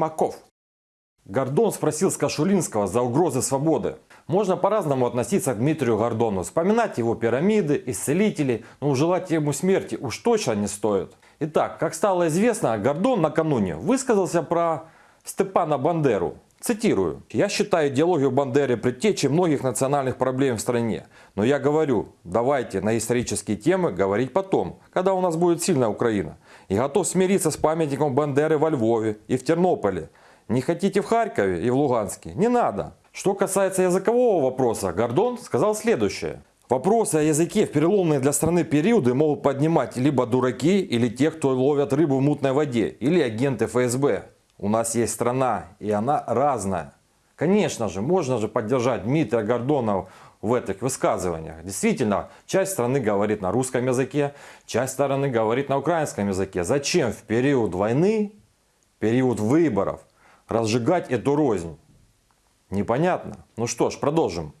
Симаков. Гордон спросил с Кашулинского за угрозы свободы. Можно по-разному относиться к Дмитрию Гордону, вспоминать его пирамиды, исцелители, но желать ему смерти уж точно не стоит. Итак, как стало известно, Гордон накануне высказался про Степана Бандеру. Цитирую. «Я считаю идеологию Бандеры предтечей многих национальных проблем в стране. Но я говорю, давайте на исторические темы говорить потом, когда у нас будет сильная Украина. И готов смириться с памятником Бандеры во Львове и в Тернополе. Не хотите в Харькове и в Луганске? Не надо. Что касается языкового вопроса, Гордон сказал следующее. Вопросы о языке в переломные для страны периоды могут поднимать либо дураки, или те, кто ловят рыбу в мутной воде, или агенты ФСБ. У нас есть страна, и она разная. Конечно же, можно же поддержать Дмитрия Гордона в этих высказываниях. Действительно, часть страны говорит на русском языке, часть страны говорит на украинском языке. Зачем в период войны, период выборов разжигать эту рознь? Непонятно. Ну что ж, продолжим.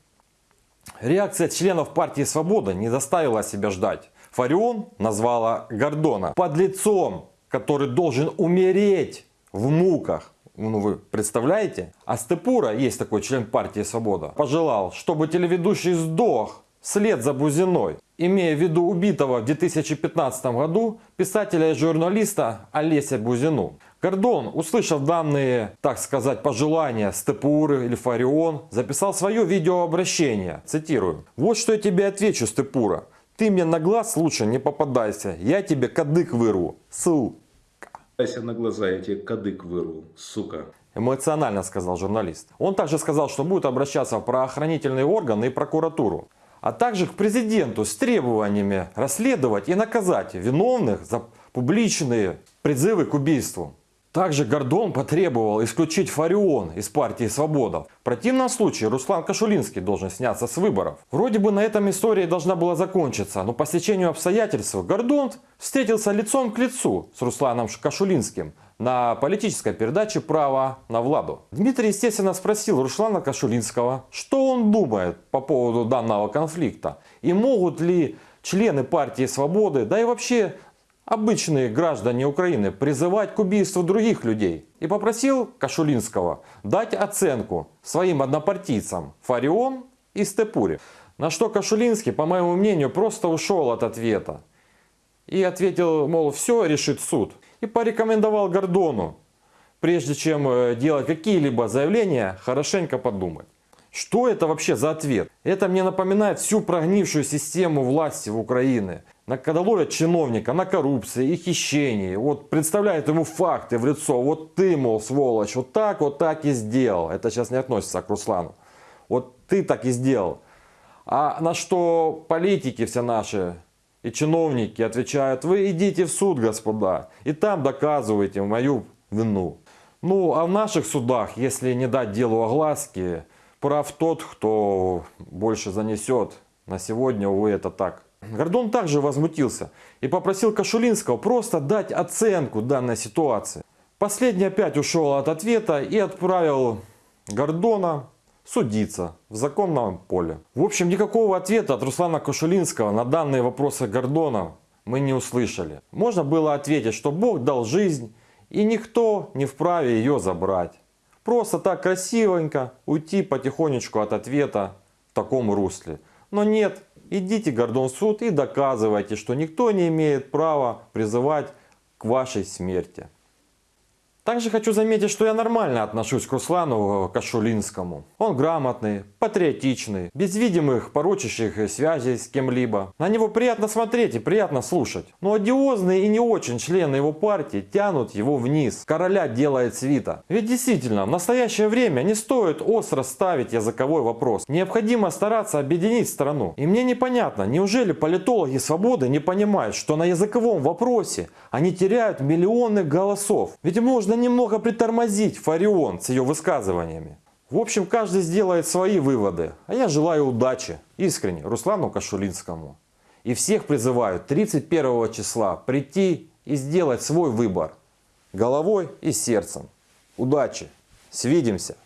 Реакция членов партии «Свобода» не заставила себя ждать. Фарион назвала Гордона подлецом, который должен умереть в муках. Ну вы представляете? А Степура, есть такой член партии «Свобода», пожелал, чтобы телеведущий сдох вслед за Бузиной, имея в виду убитого в 2015 году писателя и журналиста Олеся Бузину. Гордон, услышав данные, так сказать, пожелания Степуры или Фарион, записал свое видеообращение. Цитирую. «Вот что я тебе отвечу, Степура. Ты мне на глаз лучше не попадайся. Я тебе кадык вырву. Сука». на глаза, тебе кадык вырву, сука. Эмоционально сказал журналист. Он также сказал, что будет обращаться в правоохранительные органы и прокуратуру а также к президенту с требованиями расследовать и наказать виновных за публичные призывы к убийству. Также Гордон потребовал исключить Фарион из партии Свобода. В противном случае Руслан Кашулинский должен сняться с выборов. Вроде бы на этом история должна была закончиться, но по стечению обстоятельств Гордон встретился лицом к лицу с Русланом Кашулинским на политической передаче «Право на Владу». Дмитрий, естественно, спросил Руслана Кашулинского, что он думает по поводу данного конфликта и могут ли члены партии Свободы, да и вообще обычные граждане Украины призывать к убийству других людей. И попросил Кашулинского дать оценку своим однопартийцам Фарион и Степуре. На что Кашулинский, по моему мнению, просто ушел от ответа. И ответил, мол, все решит суд. И порекомендовал Гордону, прежде чем э, делать какие-либо заявления, хорошенько подумать. Что это вообще за ответ? Это мне напоминает всю прогнившую систему власти в Украине. Когда ловят чиновника на коррупции и хищении, вот представляют ему факты в лицо, вот ты, мол, сволочь, вот так, вот так и сделал. Это сейчас не относится к Руслану. Вот ты так и сделал. А на что политики все наши и чиновники отвечают, вы идите в суд, господа, и там доказывайте мою вину. Ну, а в наших судах, если не дать делу огласки, прав тот, кто больше занесет. На сегодня, увы, это так. Гордон также возмутился и попросил Кашулинского просто дать оценку данной ситуации. Последний опять ушел от ответа и отправил Гордона судиться в законном поле. В общем, никакого ответа от Руслана Кашулинского на данные вопросы Гордона мы не услышали. Можно было ответить, что Бог дал жизнь и никто не вправе ее забрать. Просто так красивенько уйти потихонечку от ответа в таком русле. Но нет, идите Гордон в суд и доказывайте, что никто не имеет права призывать к вашей смерти. Также хочу заметить, что я нормально отношусь к Руслану Кашулинскому. Он грамотный, патриотичный, без видимых порочащих связей с кем-либо. На него приятно смотреть и приятно слушать. Но одиозные и не очень члены его партии тянут его вниз. Короля делает свита. Ведь действительно, в настоящее время не стоит остро ставить языковой вопрос. Необходимо стараться объединить страну. И мне непонятно, неужели политологи свободы не понимают, что на языковом вопросе они теряют миллионы голосов. Ведь можно немного притормозить Фарион с ее высказываниями. В общем, каждый сделает свои выводы. А я желаю удачи. Искренне, Руслану Кашулинскому. И всех призываю 31 числа прийти и сделать свой выбор. Головой и сердцем. Удачи. Свидимся.